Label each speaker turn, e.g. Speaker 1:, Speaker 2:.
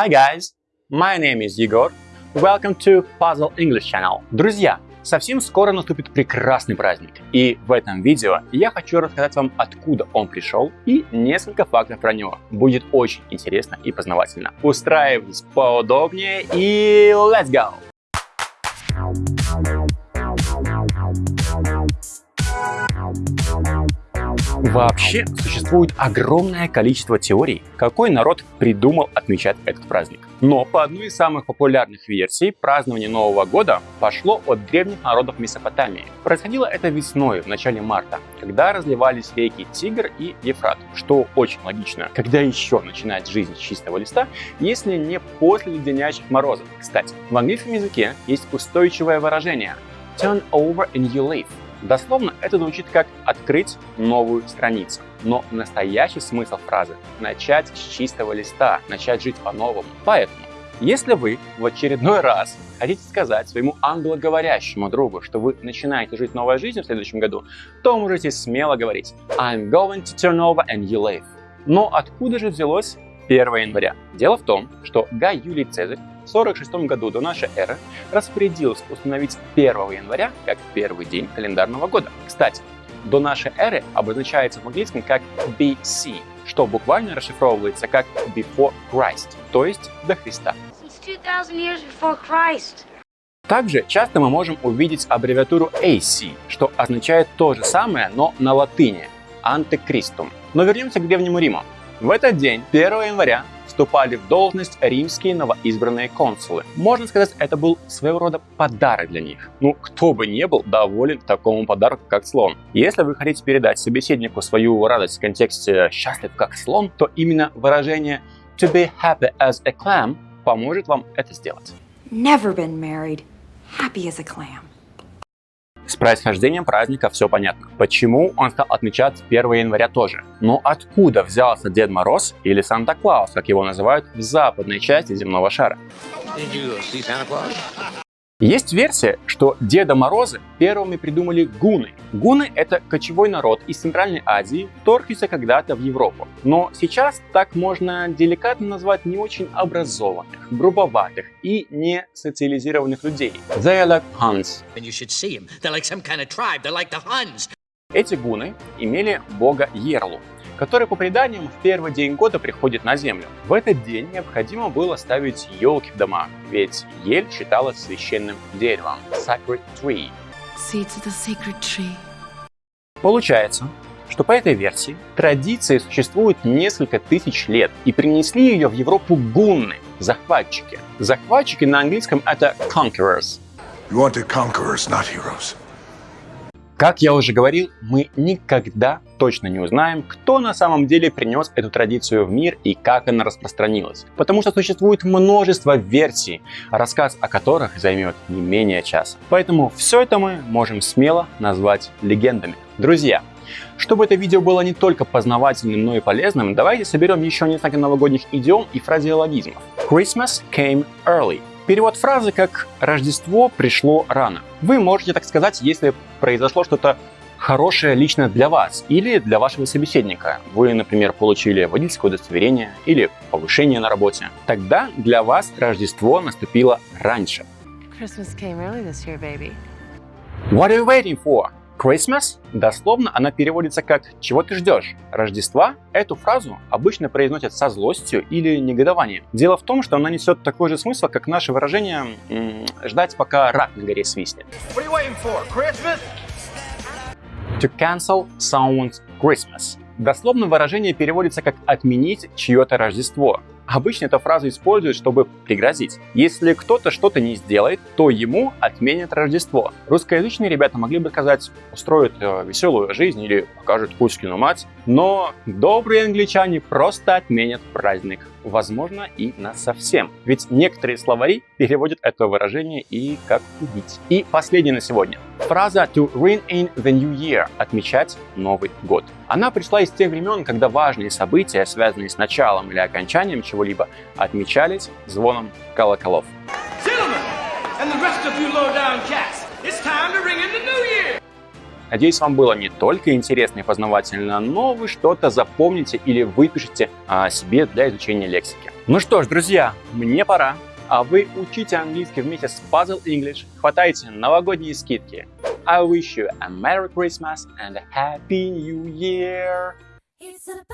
Speaker 1: Hi guys, my name is Igor. Welcome to Puzzle English Channel. Друзья, совсем скоро наступит прекрасный праздник. И в этом видео я хочу рассказать вам, откуда он пришел и несколько фактов про него. Будет очень интересно и познавательно. Устраивайтесь поудобнее и let's go! Вообще существует огромное количество теорий, какой народ придумал отмечать этот праздник. Но по одной из самых популярных версий празднование Нового года пошло от древних народов Месопотамии. Происходило это весной, в начале марта, когда разливались реки Тигр и Ефрат, что очень логично. Когда еще начинать жизнь с чистого листа, если не после леденящих морозов? Кстати, в английском языке есть устойчивое выражение turn over a new leaf Дословно это звучит как «открыть новую страницу». Но настоящий смысл фразы – начать с чистого листа, начать жить по-новому. Поэтому, если вы в очередной раз хотите сказать своему англоговорящему другу, что вы начинаете жить новой жизнью в следующем году, то можете смело говорить I'm going to turn over a new leaf. Но откуда же взялось 1 января? Дело в том, что Гай Юлий Цезарь в 46 году до нашей эры распорядился установить 1 января как первый день календарного года. Кстати, до нашей эры обозначается в английском как BC, что буквально расшифровывается как Before Christ, то есть до Христа. Также часто мы можем увидеть аббревиатуру AC, что означает то же самое, но на латыни – антикристум. Но вернемся к Древнему Риму. В этот день, 1 января, вступали в должность римские новоизбранные консулы. Можно сказать, это был своего рода подарок для них. Ну, кто бы не был доволен такому подарку, как слон. Если вы хотите передать собеседнику свою радость в контексте «счастлив как слон», то именно выражение «to be happy as a clam» поможет вам это сделать.
Speaker 2: Never been married. Happy as a clam.
Speaker 1: С происхождением праздника все понятно. Почему он стал отмечаться 1 января тоже? Но откуда взялся Дед Мороз или Санта-Клаус, как его называют в западной части земного шара? Есть версия, что Деда Мороза первыми придумали гуны. Гуны — это кочевой народ из Центральной Азии, вторгшийся когда-то в Европу. Но сейчас так можно деликатно назвать не очень образованных, грубоватых и не социализированных людей. They are like Huns. Эти гуны имели бога Ерлу, который по преданиям в первый день года приходит на Землю. В этот день необходимо было ставить елки в домах, ведь ель считалась священным деревом – sacred tree. Seeds of the sacred tree. Получается, что по этой версии традиция существует несколько тысяч лет и принесли ее в Европу гунны, захватчики. Захватчики на английском это conquerors. You wanted conquerors, not heroes. Как я уже говорил, мы никогда точно не узнаем, кто на самом деле принес эту традицию в мир и как она распространилась. Потому что существует множество версий, рассказ о которых займет не менее часа. Поэтому все это мы можем смело назвать легендами. Друзья, чтобы это видео было не только познавательным, но и полезным, давайте соберем еще несколько новогодних идиом и фразеологизмов. Christmas came early. Перевод фразы как «Рождество пришло рано». Вы можете так сказать, если произошло что-то хорошее лично для вас или для вашего собеседника. Вы, например, получили водительское удостоверение или повышение на работе. Тогда для вас Рождество наступило раньше. What are you waiting for? Christmas, дословно она переводится как «чего ты ждешь?». Рождества эту фразу обычно произносят со злостью или негодованием. Дело в том, что она несет такой же смысл, как наше выражение «ждать, пока рак на горе свистнет». To cancel someone's Christmas. Дословно выражение переводится как «отменить чье-то Рождество». Обычно эту фразу используют, чтобы пригрозить. Если кто-то что-то не сделает, то ему отменят Рождество. Русскоязычные ребята могли бы сказать, устроят э, веселую жизнь или покажут Кузькину мать, но добрые англичане просто отменят праздник. Возможно, и на совсем. Ведь некоторые словари переводят это выражение и как убить. И последнее на сегодня. Фраза to ring in the new year – отмечать Новый год. Она пришла из тех времен, когда важные события, связанные с началом или окончанием чего-либо, отмечались звоном колоколов. Надеюсь, вам было не только интересно и познавательно, но вы что-то запомните или выпишите о себе для изучения лексики. Ну что ж, друзья, мне пора. А вы учите английский вместе с Puzzle English, хватайте новогодние скидки. I wish you a Merry Christmas and a Happy New Year!
Speaker 3: It's a